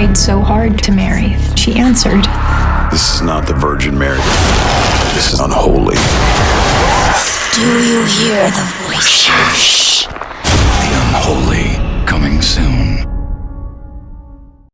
tried so hard to marry. She answered. This is not the Virgin Mary. This is unholy. Do you hear the voice?